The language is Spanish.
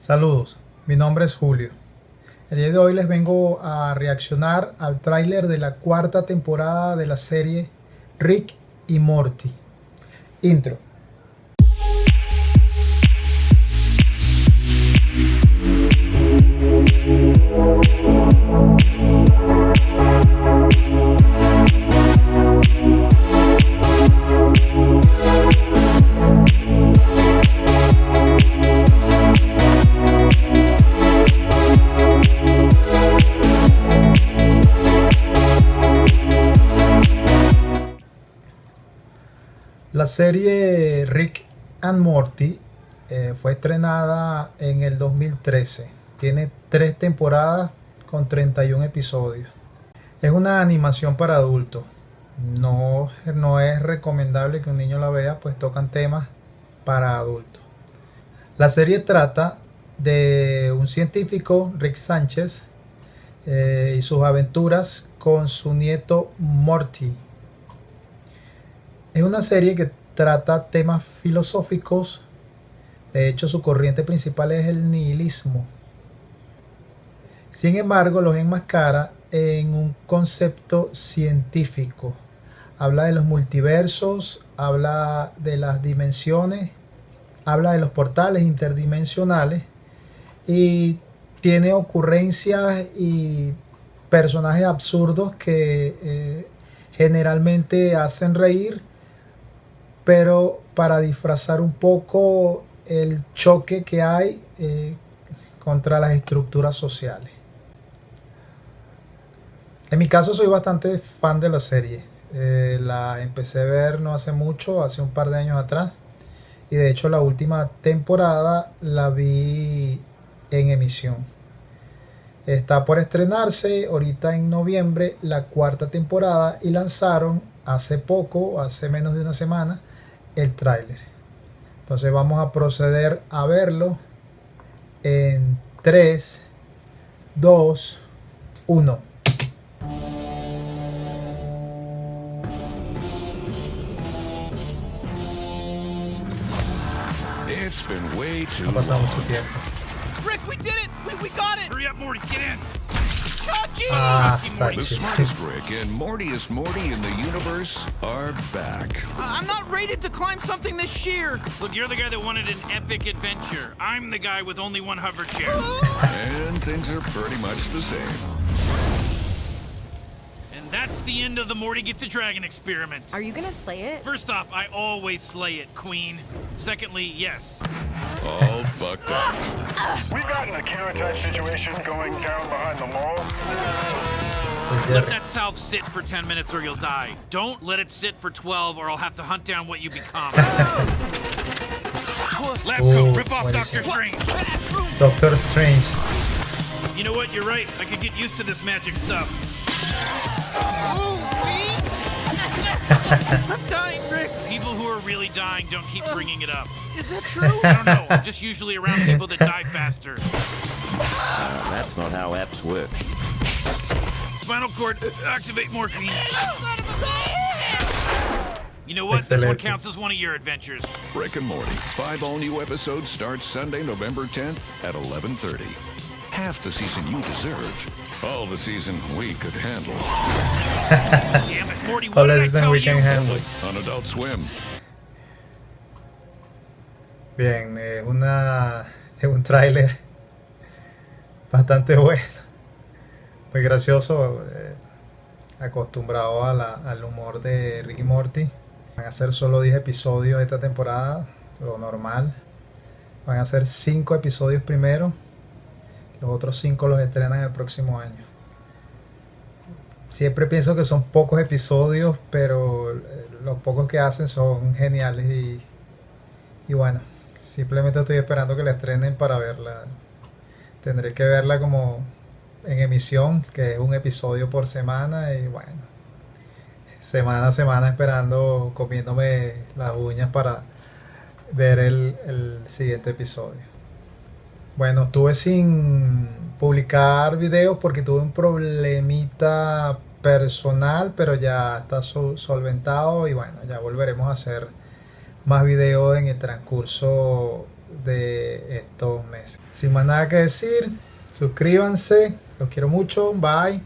Saludos, mi nombre es Julio. El día de hoy les vengo a reaccionar al tráiler de la cuarta temporada de la serie Rick y Morty. Intro. La serie Rick and Morty eh, fue estrenada en el 2013. Tiene tres temporadas con 31 episodios. Es una animación para adultos. No, no es recomendable que un niño la vea, pues tocan temas para adultos. La serie trata de un científico, Rick Sánchez, eh, y sus aventuras con su nieto Morty es una serie que trata temas filosóficos. De hecho, su corriente principal es el nihilismo. Sin embargo, los enmascara en un concepto científico. Habla de los multiversos, habla de las dimensiones, habla de los portales interdimensionales y tiene ocurrencias y personajes absurdos que eh, generalmente hacen reír pero para disfrazar un poco el choque que hay eh, contra las estructuras sociales. En mi caso soy bastante fan de la serie. Eh, la empecé a ver no hace mucho, hace un par de años atrás. Y de hecho la última temporada la vi en emisión. Está por estrenarse ahorita en noviembre la cuarta temporada y lanzaron hace poco, hace menos de una semana, el tráiler. Entonces vamos a proceder a verlo en 3, 2, 1. It's been way too Ha pasado mucho tiempo. Rick, we did it! We, we got it! Hurry up, Morty, get in! Chachi! Ah, Chachi Morty. The smartest Rick and Mortiest Morty in the universe are back. I'm not rated to climb something this sheer! Look, you're the guy that wanted an epic adventure. I'm the guy with only one hover chair. And things are pretty much the same. And that's the end of the Morty Gets a Dragon experiment. Are you gonna slay it? First off, I always slay it, Queen. Secondly, yes. All fucked up. We got an Akira type situation going down behind the mall. Let that salve sit for 10 minutes or you'll die. Don't let it sit for 12 or I'll have to hunt down what you become. Left Oh, rip off Doctor? Strange. Doctor Strange. You know what? You're right. I could get used to this magic stuff. I'm dying, Rick! People who are really dying don't keep bringing it up. Is that true? I don't know. I'm just usually around people that die faster. That's not how apps work. Spinal cord, uh, activate morphine. You know what? This one counts as one of your adventures. Rick and Morty. Five all-new episodes start Sunday, November 10th at 11:30. Half the season you deserve. All the season we could handle Damn it, Morty, All what did the I season tell we you? can handle. on Adult Swim. Bien, es una es un tráiler bastante bueno, muy gracioso, eh, acostumbrado a la- al humor de Ricky Morty. Van a ser solo 10 episodios esta temporada, lo normal. Van a ser 5 episodios primero, los otros 5 los estrenan el próximo año. Siempre pienso que son pocos episodios, pero eh, los pocos que hacen son geniales y, y bueno, simplemente estoy esperando que la estrenen para verla. Tendré que verla como en emisión, que es un episodio por semana y bueno, semana a semana esperando, comiéndome las uñas para ver el, el siguiente episodio. Bueno, estuve sin publicar videos porque tuve un problemita personal, pero ya está sol- solventado y bueno, ya volveremos a hacer más videos en el transcurso de estos meses. Sin más nada que decir, suscríbanse, los quiero mucho, bye.